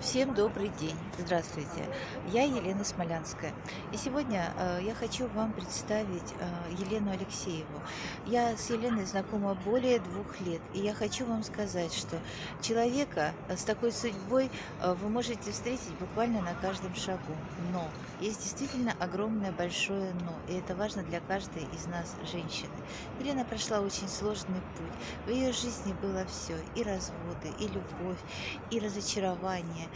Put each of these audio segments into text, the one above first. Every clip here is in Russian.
Всем добрый день! Здравствуйте! Я Елена Смолянская. И сегодня э, я хочу вам представить э, Елену Алексееву. Я с Еленой знакома более двух лет. И я хочу вам сказать, что человека с такой судьбой э, вы можете встретить буквально на каждом шагу. Но есть действительно огромное большое но. И это важно для каждой из нас, женщины. Елена прошла очень сложный путь. В ее жизни было все. И разводы, и любовь, и разочарование,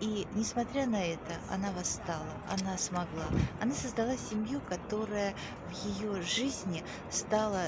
и несмотря на это, она восстала, она смогла. Она создала семью, которая в ее жизни стала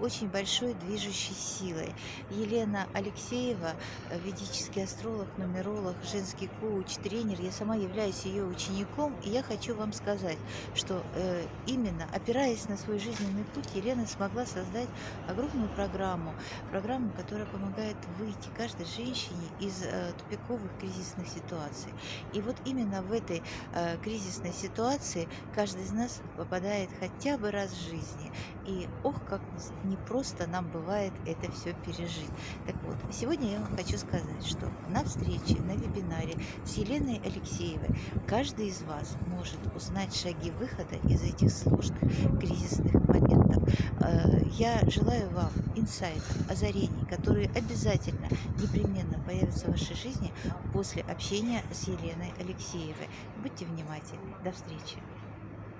очень большой движущей силой. Елена Алексеева, э, ведический астролог, нумеролог, женский коуч, тренер. Я сама являюсь ее учеником, и я хочу вам сказать, что э, именно опираясь на свой жизненный путь, Елена смогла создать огромную программу, программу, которая помогает выйти каждой женщине из э, тупиковых кризисных ситуаций. И вот именно в этой э, кризисной ситуации каждый из нас попадает хотя бы раз в жизни. И ох, как не просто нам бывает это все пережить. Так вот, сегодня я вам хочу сказать, что на встрече, на вебинаре с Еленой Алексеевой каждый из вас может узнать шаги выхода из этих сложных кризисных моментов. Э, я желаю вам инсайтов, озарений, которые обязательно, непременно появятся в вашей жизни после общения с Еленой Алексеевой. Будьте внимательны. До встречи.